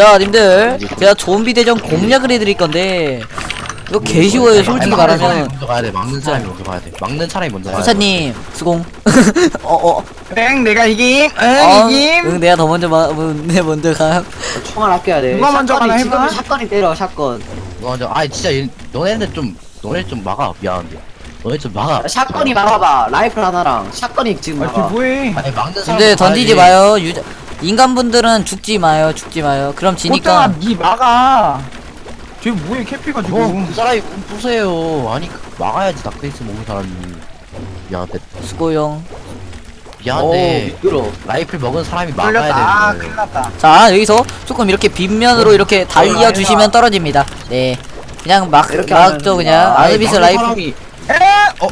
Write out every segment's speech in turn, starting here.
자 님들 제가 좀비 대전 공략을 해드릴 건데 이거 개 쉬워요 솔직히 말하면 먼저 가야 돼. 막는 사람이 먼저 가야 돼. 막는 사람이 먼저 가야 돼. 후사님 수공 어어 땡 내가 이김 응 어, 이김 응 내가 더 먼저 마, 내 먼저 가 총알 아껴야 돼. 누가 먼저 가나 지금 해봐. 샷건이 때려 샷건. 이거 먼저 아 진짜 얘- 너네들 좀 너네 좀 막아 미안한데. 너네 좀 막아. 샷건이 막아봐. 라이플 하나랑 샷건이 지금 아 막아. 뭐해 아니 막는 사람. 근데 던지지 마요 유자 인간분들은 죽지 마요 죽지 마요 그럼 지니까 니 막아 쟤 뭐해 캐피 가 지금 어, 그 사람이 부세요. 아니 그 막아야지 닥베이스 먹은 사람이. 미안한데. 수고용 오 미안한데. 미끄러. 라이플 먹은 사람이 걸렸다 아 막아야 큰일 돼. 났다 자 여기서 조금 이렇게 빗면으로 이렇게 달려주시면 떨어집니다 네 그냥 막 이렇게 막죠 하면 그냥 아니, 아드비스 막는 라이프 사람이 에? 어?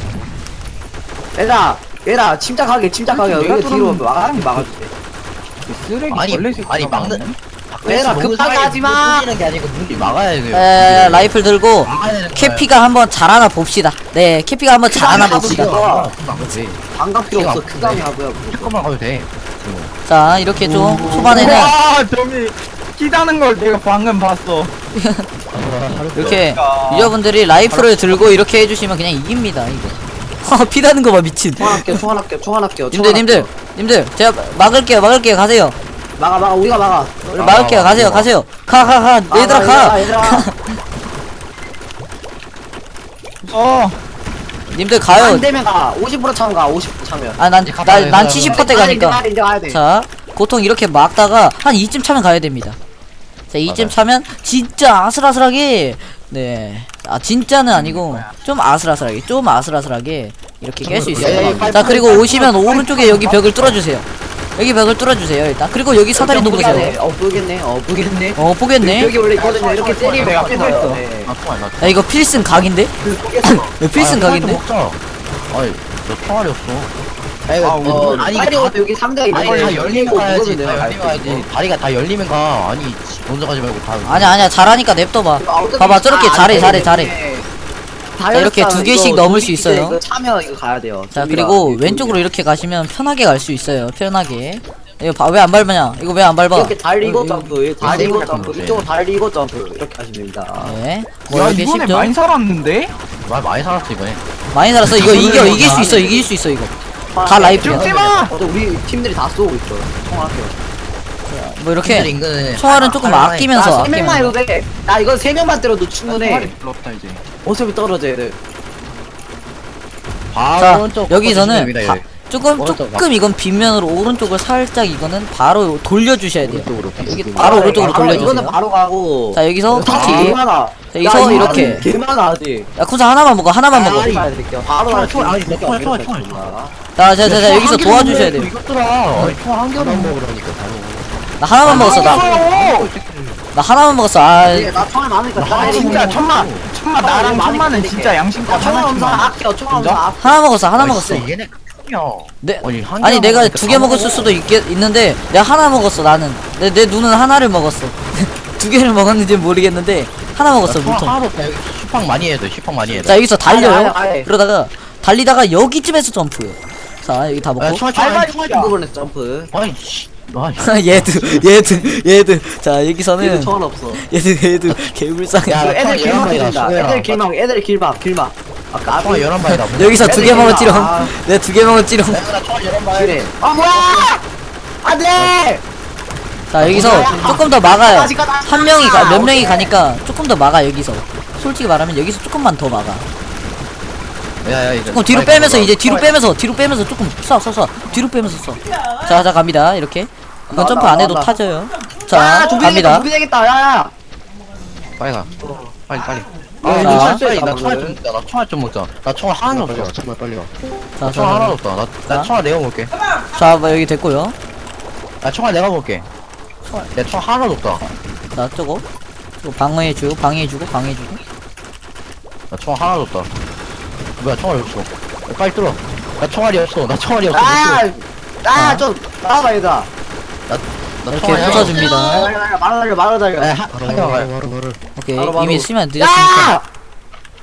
얘들아 얘들아 침착하게 침착하게 내가 여기 뒤로. 막아주면 막아줄게. 쓰레기 아니 벌레 새끼가 아니 막는 먹은 급하게 하지 마. 뚫리는 게 아니고 눈이 막아야 돼요. 에 라이플 들고 막아야 되는 거야. 캐피가 한번 잘하나 봅시다 네 캐피가 한번 잘하나 하나 봅시다 봅시다. 아, 막아도 돼. 반갑 필요 없어. 크감이 하고요. 잠깐만 가도 돼. 자 이렇게 좀 초반에는 와 저기 끼다는 걸 내가 방금 봤어 이렇게 그러니까. 유저분들이 라이플을 들고 이렇게 해주시면 그냥 이깁니다 이거 피다는 거 봐 미친 총알 아껴 총알 아껴 총알 아껴. 님들 님들 님들 제가 막을게요 막을게요 가세요 막아 막아 우리가 막아. 우리 막을게요 가세요 가세요 가 가가 얘들아 가 얘들아. 어 님들 가요 안 되면 가. 50% 차면 가. 50% 차면. 아난난 70%대 가니까 이제 가야 돼. 자 보통 이렇게 막다가 한 2쯤 차면 가야 됩니다 자 2쯤 맞아요. 차면 진짜 아슬아슬하게 네 아 진짜는 아니고 좀 아슬아슬하게 좀 아슬아슬하게 이렇게 깰 수 있어요 빨리, 자 빨리, 그리고 오시면 오른쪽에 여기 벽을 뚫어주세요 여기 벽을 뚫어주세요 일단 그리고 여기 사다리 놓으세요. 어 보겠네. 어 보겠네. 어 보겠네 여기 원래 있거든요. 이렇게 때리면 내가 깎여서. 피했어. 네. 아. 야 이거 필승 각인데? 그 필승 각인데? 먹자. 아니 너 총알이 없어. 아니, 아, 어, 아니 빨리 다, 와도 여기 상자에 다 열리면 가야지. 내가 열리면 가야지. 다리가 다 열리면 가. 아니 먼저 가지 말고 다. 아니야 아니야 잘하니까 냅둬봐 아, 봐봐 저렇게 다 잘해 안 잘해 되네. 잘해 다 자, 이렇게. 두 개씩 넘을 수 있어요. 차면 이거 가야 돼요. 자. 그리고 왼쪽으로 이렇게 가시면 편하게 갈 수 있어요 편하게 이거 왜 안 밟냐 이거 왜 안 밟아 이렇게 달리고 어, 점프, 이렇게 달리고 점프, 이쪽으로 달리고 점프 이렇게 하시면 됩니다. 네. 뭐야 이렇게 이번에 쉽죠? 많이 살았는데? 말 많이 살았어 이번에. 많이 살았어 이거 이겨 이길 수 있어 이길 수 있어 이거 다 라이프야 죽지 마! 어, 우리 팀들이 다 쏘고 있어. 총알게요. 뭐 이렇게 인근은 총알은 조금 할- 할- 아끼면서 나세 명만 해도 돼. 나 이거 세 명만 때려도 충분해. 없다 이제 어차피 떨어져야 돼. 바로 여기서는 바- 조금 오른쪽 조금 이건 빗면으로 오른쪽을 살짝 이거는 바로 돌려주셔야 돼요 오른쪽으로 여기 빗- 바로 오른쪽으로 바로 돌려주세요 이거는 바로 가고. 자 여기서 다티 개많아. 자, 여기서 이렇게. 개많아 아직. 야 쿠사 하나만 먹어 하나만 먹어. 바로 총알, 갈 총알, 아니, 총알, 총알, 총알. 자자자 여기서 도와주셔야 돼요 이것들아. 총알 한 개만 먹으라니까. 나 하나만 먹었어 나, 어나 하나만 먹었어 아 예, 나 총알 많으니까 아, 다 진짜. 천만 천만 나랑 천만은. 진짜 양심껏 야, 총알 엄청 하나씩만 아껴. 총알 엄청 아껴. 하나 먹었어 하나 먹었어 얘네 크냐. 네. 아니, 한 아니 개만 내가 먹으니까 두 개 다 먹었을 먹어. 수도 있겠, 있는데 내가 하나 먹었어 나는 내, 내 눈은 하나를 먹었어 두 개를 먹었는지 모르겠는데 하나 먹었어 나 총알 물통 슈팡 많이 해야 돼. 슈팡 많이 해야 돼. 자 여기서 달려요 아니, 아니, 아니. 그러다가 달리다가 여기쯤에서 점프 자 여기 다 야, 먹고 총알 총알 총알 진짜. 그 부분에서 점프. 아니 씨. 아니. 얘들 얘들 얘들 자 얘도 여기서는 총알 없어. 얘들 얘들 개불쌍해 야, 그 애들 총알 길막 열한 발이다, 된다. 수고해라. 애들 길막, 애들 길막, 길막. 아까 총알 열한 발이다. 여기서 두개 애들 먹었지롱 아. 내가 두개 먹었지롱 내가 총알 열한 발. 그래. 아 뭐야? 안돼. 자 여기서? 조금 더 막아요 한 명이 가몇 아, 명이. 가니까 조금 더 막아 여기서 솔직히 말하면 여기서 조금만 더 막아 야야 이제. 조금 뒤로 빼면서 이제 뒤로 빼면서 뒤로 빼면서 조금 쏴쏴쏴 뒤로 빼면서 쏴자자 갑니다 이렇게 이건 점프 안 해도. 타져요 야, 자 갑니다 좀비 되겠다. 야야. 빨리 가. 빨리 빨리. 아, 자. 이거 빨리 실수했다, 나 총알 좀. 나 총알 좀 먹자. 나 총알 하나도 없어. 정말 빨리 와. 자, 나 총알 하나도 자, 없다. 나, 나 자. 총알 내가 먹을게. 자 뭐, 여기 됐고요 나 총알 내가 먹을게. 내 총알 하나도 없다. 자 저거 방어해주고 방해해주고 방해해주고 나 총알 하나도 없다. 뭐야 총알이 없어. 야, 빨리 들어. 나 총알이 없어. 나 총알이 없어. 아, 아. 아, 좀 나와봐 얘들아. 나 이렇게 총알이 없어. 부숴줍니다 말아 달려, 말아 한. 바로 바로. 오케이 바로, 바로. 이미 쓰면 늦었으니까 야!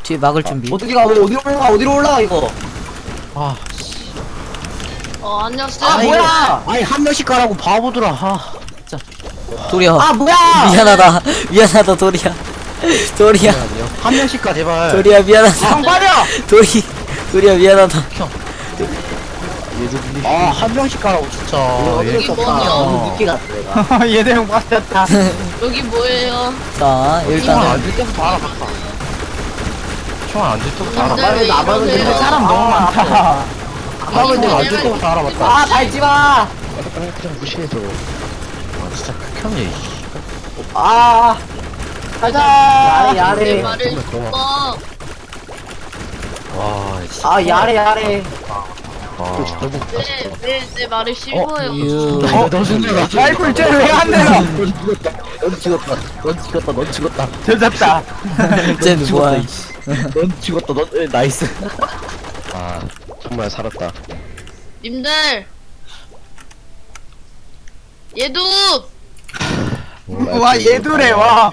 뒤에 막을 준비 어떻게 가? 왜 어디로 올라가? 어디로 올라가 이거? 아, 어, 안녕하세요. 아, 뭐야? 아니 한 명씩 가라고 바보들아. 아, 진짜. 도리야 아 뭐야 미안하다 미안하다 도리야 도리야. 한 명씩 가 제발. 도리야 미안하다. 형 빠져 도리 도리야 미안하다. 아한 명씩 가라고 진짜. 어쩔 얘수 없다. 뭐냐? 늦게 갔어 내가. 얘들 형 빠졌다. 여기 뭐예요? 자 일단은 안줄 때부터 알아봤다. 총알 안줄 때부터 알아봤다. 빨리 나가면 이러세요? 되는데 사람 너무 많다. 내가 안줄 내가 때부터 알아봤다. 아 밟지마! 그냥 무시해 저거 아 진짜 극혐이야 이씨. 아 가자 야래 내 야래 말을. 어와아 야래 야래 아 진짜 왜왜내 말을 씹어요? 유 어, 너 죽는다. 라이플 쟤를 왜안 내려 넌 죽었다. 넌 죽었다. 넌 죽었다. 되졌다 쟤는 뭐야 넌 죽었다. 넌 에, 나이스. 아 정말 살았다. 님들 얘도 와 얘두래 와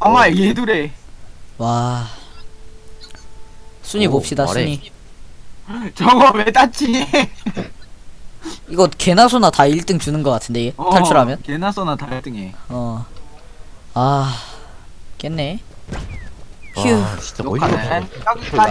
아, 아마 얘두래 와. 순위 오, 봅시다 말해. 순위. 저거 왜 다치니 이거 개나 소나 다 1등 주는 거 같은데 어, 탈출하면? 개나 써나 다 1등해 어아 깼네. 휴. 와 진짜 어이가 욕하네 없어. 여기까지